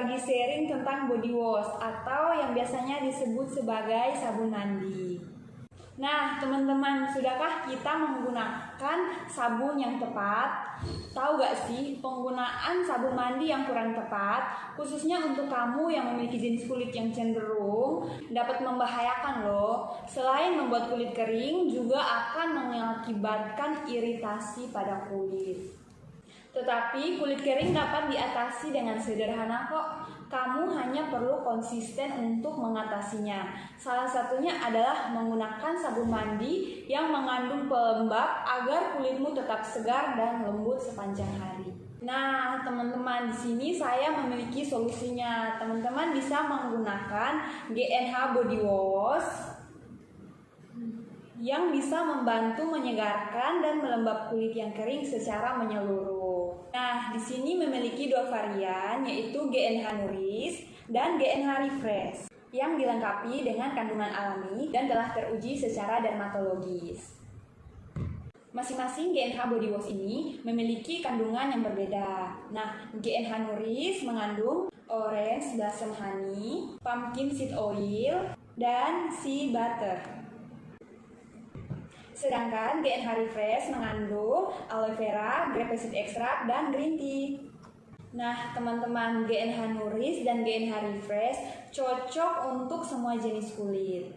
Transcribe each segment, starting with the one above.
berbagi sharing tentang body wash atau yang biasanya disebut sebagai sabun mandi. Nah, teman-teman, sudahkah kita menggunakan sabun yang tepat? Tahu gak sih, penggunaan sabun mandi yang kurang tepat, khususnya untuk kamu yang memiliki jenis kulit yang cenderung, dapat membahayakan loh. Selain membuat kulit kering, juga akan mengakibatkan iritasi pada kulit. Tetapi kulit kering dapat diatasi dengan sederhana kok. Kamu hanya perlu konsisten untuk mengatasinya. Salah satunya adalah menggunakan sabun mandi yang mengandung pelembab agar kulitmu tetap segar dan lembut sepanjang hari. Nah, teman-teman, di sini saya memiliki solusinya. Teman-teman bisa menggunakan GNH Body Wash yang bisa membantu menyegarkan dan melembab kulit yang kering secara menyeluruh. Nah, di sini memiliki dua varian yaitu GNH Nuris dan GNH Refresh yang dilengkapi dengan kandungan alami dan telah teruji secara dermatologis. Masing-masing GNH body wash ini memiliki kandungan yang berbeda. Nah, GNH Nuris mengandung orange blossom honey, pumpkin seed oil, dan sea butter. Sedangkan GNH Refresh mengandung aloe vera, grape seed extract, dan green tea. Nah, teman-teman, GNH Nuris dan GNH Refresh cocok untuk semua jenis kulit.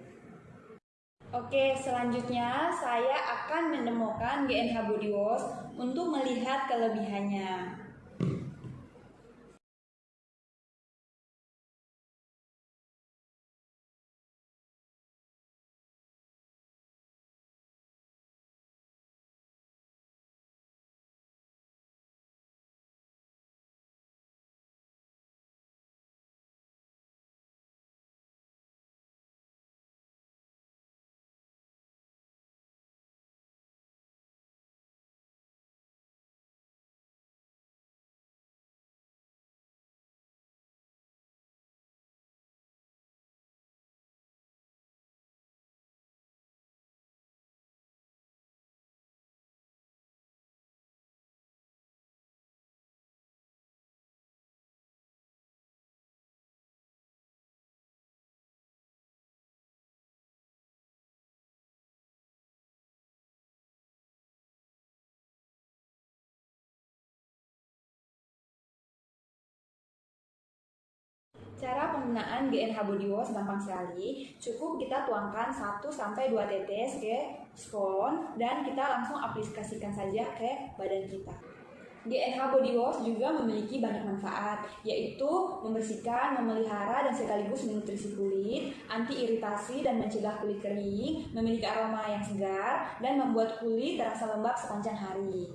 Oke, selanjutnya saya akan menemukan GNH Body Wash untuk melihat kelebihannya. Cara penggunaan GNH Wash gampang sekali. Cukup kita tuangkan 1 sampai 2 tetes ke spon dan kita langsung aplikasikan saja ke badan kita. GNH Body Wash juga memiliki banyak manfaat, yaitu membersihkan, memelihara, dan sekaligus menutrisi kulit, anti iritasi dan mencegah kulit kering, memiliki aroma yang segar, dan membuat kulit terasa lembab sepanjang hari.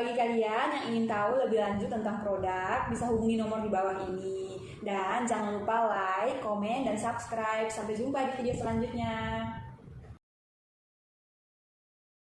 Bagi kalian yang ingin tahu lebih lanjut tentang produk, bisa hubungi nomor di bawah ini. Dan jangan lupa like, komen, dan subscribe. Sampai jumpa di video selanjutnya.